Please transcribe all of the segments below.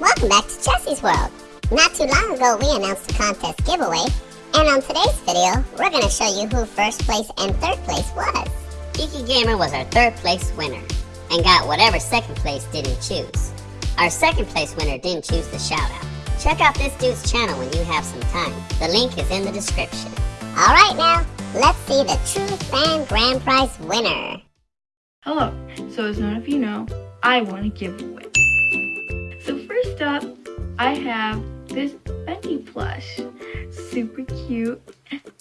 Welcome back to Jesse's World. Not too long ago, we announced a contest giveaway, and on today's video, we're going to show you who first place and third place was. Geeky Gamer was our third place winner, and got whatever second place didn't choose. Our second place winner didn't choose the shout out. Check out this dude's channel when you have some time. The link is in the description. Alright now, let's see the true fan grand prize winner. Hello, so as none of you know, I want a giveaway. Up, I have this Bendy plush. Super cute.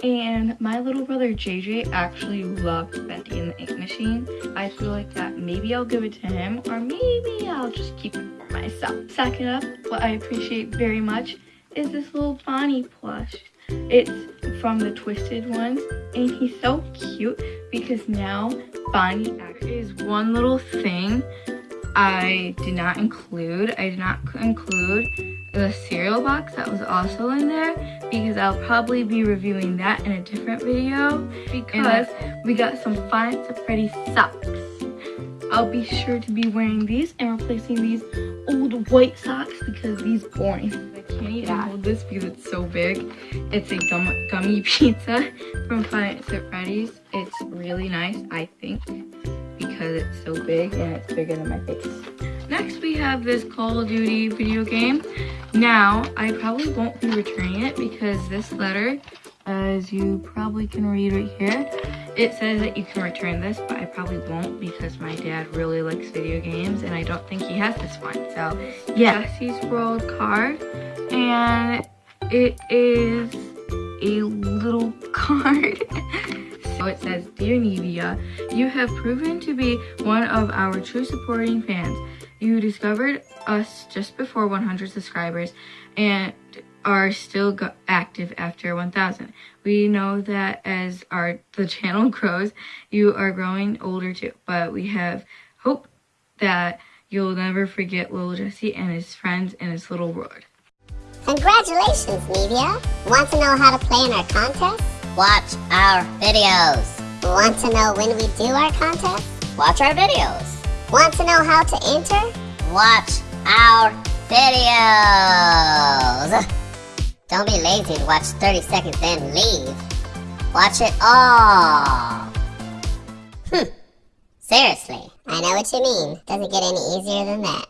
And my little brother JJ actually loved Bendy and the Ink Machine. I feel like that maybe I'll give it to him or maybe I'll just keep it for myself. Second up, what I appreciate very much is this little Bonnie plush. It's from the Twisted ones and he's so cute because now Bonnie is one little thing I did not include. I did not include the cereal box that was also in there because I'll probably be reviewing that in a different video because we got some at Freddy's socks. I'll be sure to be wearing these and replacing these old white socks because these boring. I can't even hold this because it's so big. It's a gum gummy pizza from at Freddy's. It's really nice, I think because it's so big and it's bigger than my face. Next we have this Call of Duty video game. Now, I probably won't be returning it because this letter, as you probably can read right here, it says that you can return this, but I probably won't because my dad really likes video games and I don't think he has this one. So, yeah, Jesse's World card and it is a little card. It says, Dear Nevia, you have proven to be one of our true supporting fans. You discovered us just before 100 subscribers and are still active after 1000. We know that as our the channel grows, you are growing older too, but we have hope that you'll never forget little Jesse and his friends in his little world. Congratulations, Nevia! Want to know how to play in our contest? Watch our videos. Want to know when we do our contest? Watch our videos. Want to know how to enter? Watch our videos. Don't be lazy and watch 30 seconds then leave. Watch it all. Hmm. Seriously. I know what you mean. Doesn't get any easier than that.